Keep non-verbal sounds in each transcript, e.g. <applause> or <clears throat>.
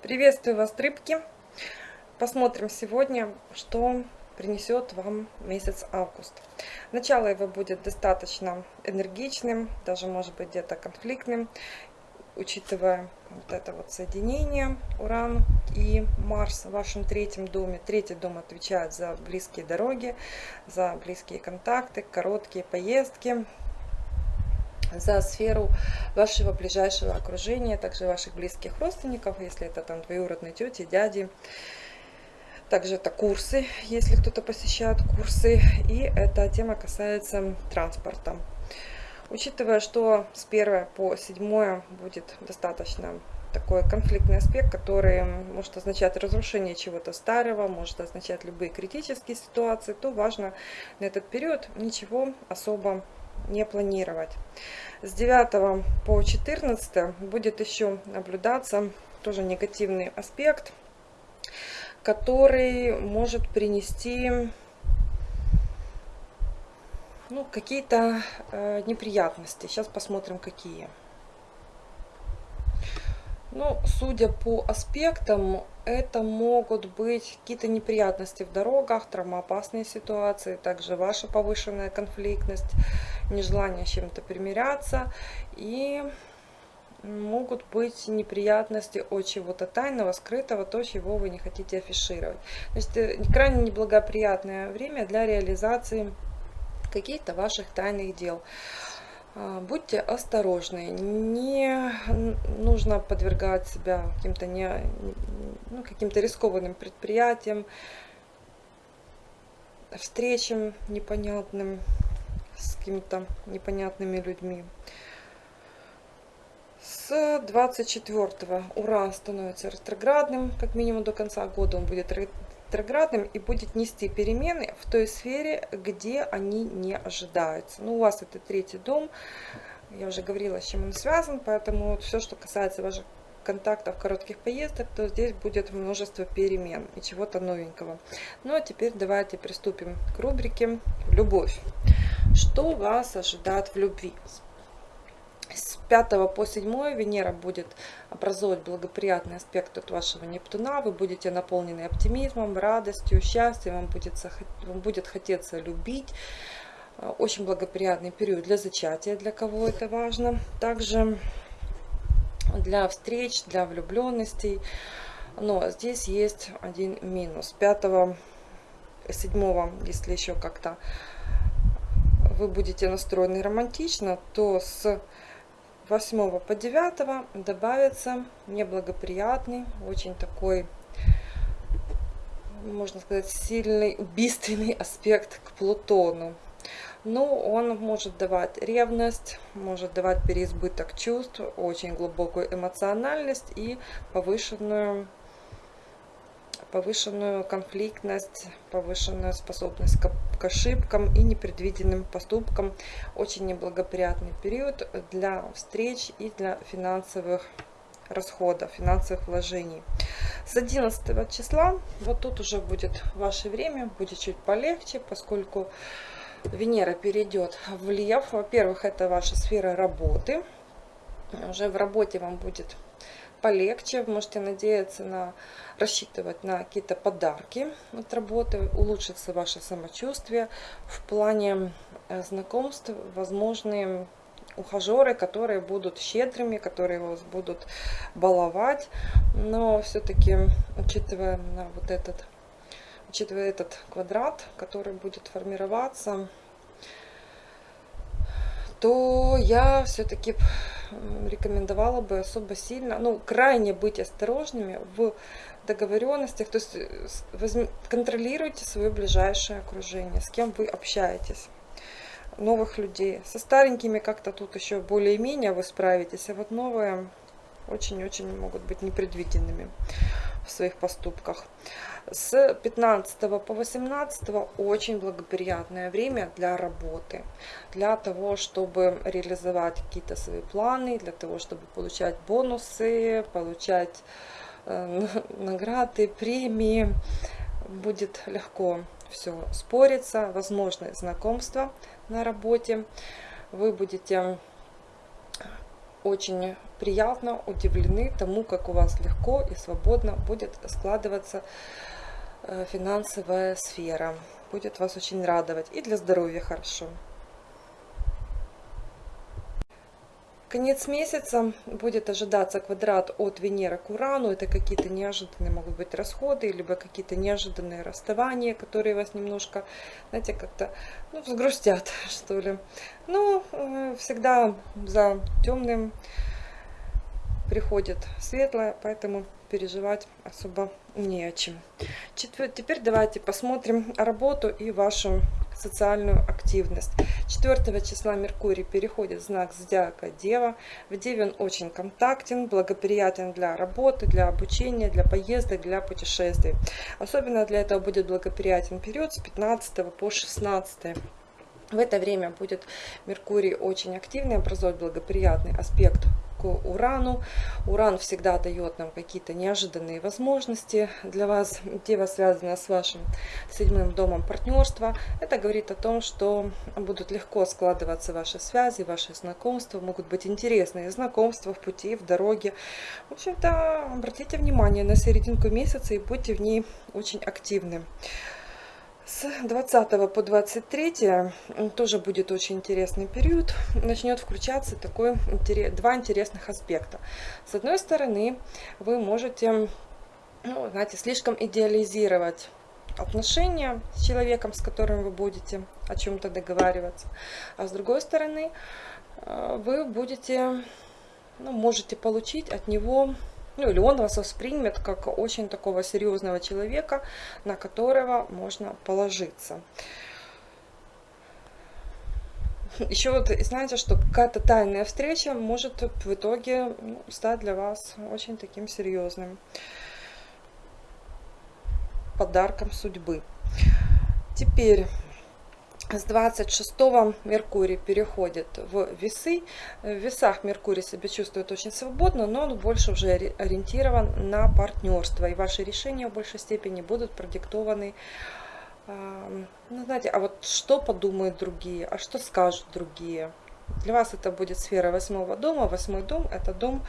Приветствую вас, рыбки! Посмотрим сегодня, что принесет вам месяц август. Начало его будет достаточно энергичным, даже может быть где-то конфликтным, учитывая вот это вот соединение Уран и Марс в вашем третьем доме. Третий дом отвечает за близкие дороги, за близкие контакты, короткие поездки, за сферу вашего ближайшего окружения, также ваших близких родственников, если это там двоюродные тети, дяди. Также это курсы, если кто-то посещает курсы. И эта тема касается транспорта. Учитывая, что с 1 по 7 будет достаточно такой конфликтный аспект, который может означать разрушение чего-то старого, может означать любые критические ситуации, то важно на этот период ничего особо не планировать. С 9 по 14 будет еще наблюдаться тоже негативный аспект, который может принести ну, какие-то э, неприятности. Сейчас посмотрим, какие. Ну, судя по аспектам, это могут быть какие-то неприятности в дорогах, травмоопасные ситуации, также ваша повышенная конфликтность, нежелание с чем-то примиряться и могут быть неприятности от чего-то тайного, скрытого, то, чего вы не хотите афишировать. То есть э, крайне неблагоприятное время для реализации каких-то ваших тайных дел. А, будьте осторожны, не нужно подвергать себя каким-то не, ну, каким-то рискованным предприятиям, встречам непонятным с какими-то непонятными людьми. С 24 Уран становится ретроградным, как минимум до конца года он будет ретроградным и будет нести перемены в той сфере, где они не ожидаются. Ну, у вас это третий дом, я уже говорила, с чем он связан, поэтому вот все, что касается ваших контактов, коротких поездок, то здесь будет множество перемен и чего-то новенького. Ну а теперь давайте приступим к рубрике «Любовь». Что вас ожидает в любви? С 5 по 7 Венера будет образовывать благоприятный аспект от вашего Нептуна. Вы будете наполнены оптимизмом, радостью, счастьем. Вам будет, вам будет хотеться любить. Очень благоприятный период для зачатия, для кого это важно. Также для встреч, для влюбленностей. Но здесь есть один минус. 5 7 если еще как-то вы будете настроены романтично, то с 8 по 9 добавится неблагоприятный, очень такой, можно сказать, сильный, убийственный <laughs> аспект к Плутону. Ну, он может давать ревность, может давать переизбыток чувств, очень глубокую эмоциональность и повышенную повышенную конфликтность, повышенную способность к, ошибкам и непредвиденным поступкам. Очень неблагоприятный период для встреч и для финансовых расходов, финансовых вложений. С 11 числа, вот тут уже будет ваше время, будет чуть полегче, поскольку Венера перейдет в Лев. Во-первых, это ваша сфера работы. Уже в работе вам будет полегче, можете надеяться на, рассчитывать на какие-то подарки от работы, улучшится ваше самочувствие в плане э, знакомств, возможные ухажеры, которые будут щедрыми, которые вас будут баловать, но все-таки, учитывая на вот этот, учитывая этот квадрат, который будет формироваться, то я все-таки рекомендовала бы особо сильно, ну, крайне быть осторожными в договоренностях, то есть э, контролируйте свое ближайшее окружение, с кем вы общаетесь, новых людей. Со старенькими как-то тут еще более-менее вы справитесь, а вот новые очень-очень могут быть непредвиденными в своих поступках. С 15 по 18 очень благоприятное время для работы, для того, чтобы реализовать какие-то свои планы, для того, чтобы получать бонусы, получать э, <laughs> награды, премии. Будет легко все спориться, возможны знакомства на работе. Вы будете очень приятно удивлены тому, как у вас легко и свободно будет складываться э, финансовая сфера. Будет вас очень радовать. И для здоровья хорошо. Конец месяца будет ожидаться квадрат от Венеры к Урану. Это какие-то неожиданные могут быть расходы, либо какие-то неожиданные расставания, которые вас немножко, знаете, как-то ну, взгрустят, <laughs> что ли. Но э, всегда за темным приходит светлое, поэтому переживать особо не о чем. Теперь давайте посмотрим работу и вашу социальную активность. 4 числа Меркурий переходит в знак зодиака Дева. В Деве он очень контактен, благоприятен для работы, для обучения, для поездок, для путешествий. Особенно для этого будет благоприятен период с 15 по 16. В это время будет Меркурий очень активный, образовать благоприятный аспект к Урану. Уран всегда дает нам какие-то неожиданные возможности для вас. Дева связана с вашим седьмым домом партнерства. Это говорит о том, что будут легко складываться ваши связи, ваши знакомства. Могут быть интересные знакомства в пути, в дороге. В общем-то, обратите внимание на серединку месяца и будьте в ней очень активны. С 20 по 23 тоже будет очень интересный период. Начнет включаться такой, два интересных аспекта. С одной стороны, вы можете, ну, знаете, слишком идеализировать отношения с человеком, с которым вы будете о чем-то договариваться. А с другой стороны, э, вы будете, ну, можете получить от него ну или он вас воспримет как очень такого серьезного человека, на которого можно положиться. Еще вот знаете, что какая-то тайная встреча может в итоге ну, стать для вас очень таким серьезным подарком судьбы. Теперь с 26 Меркурий переходит в весы. В весах Меркурий себя чувствует очень свободно, но он больше уже ориентирован на партнерство. И ваши решения в большей степени будут продиктованы ну, знаете, а вот что подумают другие, а что скажут другие. Для вас это будет сфера восьмого дома. Восьмой дом – это дом,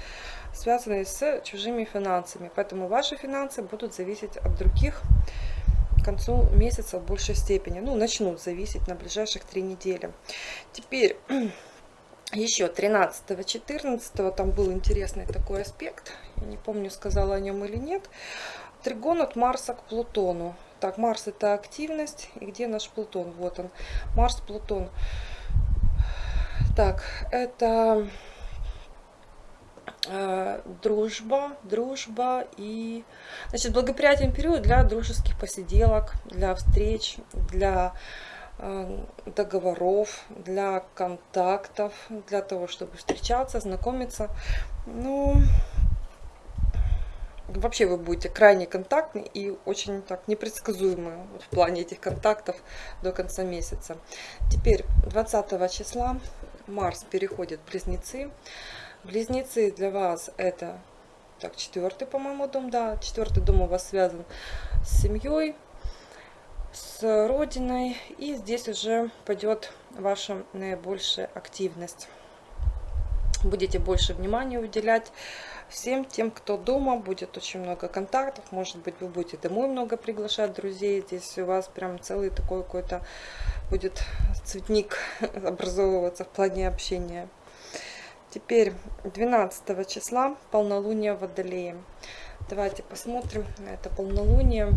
связанный с чужими финансами. Поэтому ваши финансы будут зависеть от других к концу месяца в большей степени. Ну, начнут зависеть на ближайших три недели. Теперь <clears throat> еще 13-14 там был интересный такой аспект. Я не помню, сказала о нем или нет. Тригон от Марса к Плутону. Так, Марс это активность. И где наш Плутон? Вот он. Марс, Плутон. Так, это дружба, дружба и значит, благоприятен период для дружеских посиделок, для встреч, для э, договоров, для контактов, для того, чтобы встречаться, знакомиться. Ну, вообще вы будете крайне контактны и очень так непредсказуемы в плане этих контактов до конца месяца. Теперь 20 числа Марс переходит в Близнецы. Близнецы для вас это, так, четвертый, по-моему, дом, да, четвертый дом у вас связан с семьей, с родиной, и здесь уже пойдет ваша наибольшая активность. Будете больше внимания уделять всем тем, кто дома, будет очень много контактов, может быть, вы будете домой много приглашать друзей, здесь у вас прям целый такой какой-то будет цветник <laughs> образовываться в плане общения. Теперь 12 числа полнолуние в Водолее. Давайте посмотрим на это полнолуние.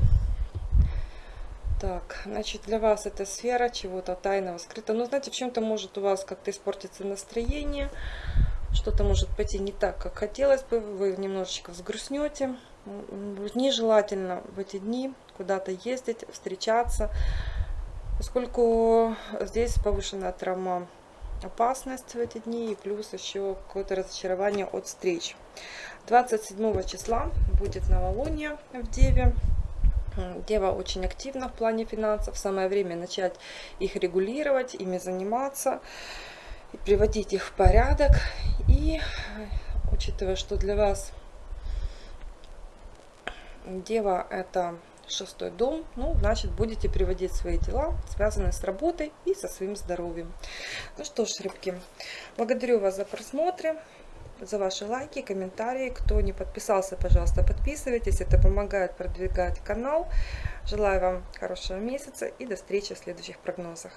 Так, значит, для вас эта сфера чего-то тайного, скрыта. Ну, знаете, в чем-то может у вас как-то испортиться настроение. Что-то может пойти не так, как хотелось бы. Вы немножечко взгрустнете. Нежелательно в эти дни куда-то ездить, встречаться. Поскольку здесь повышенная травма опасность в эти дни и плюс еще какое-то разочарование от встреч. 27 числа будет новолуние в Деве. Дева очень активна в плане финансов. Самое время начать их регулировать, ими заниматься, приводить их в порядок. И учитывая, что для вас Дева это шестой дом, ну, значит, будете приводить свои дела, связанные с работой и со своим здоровьем. Ну что ж, рыбки, благодарю вас за просмотр. за ваши лайки, комментарии. Кто не подписался, пожалуйста, подписывайтесь. Это помогает продвигать канал. Желаю вам хорошего месяца и до встречи в следующих прогнозах.